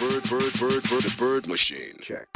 bird, bird, bird, bird, bird machine. Check.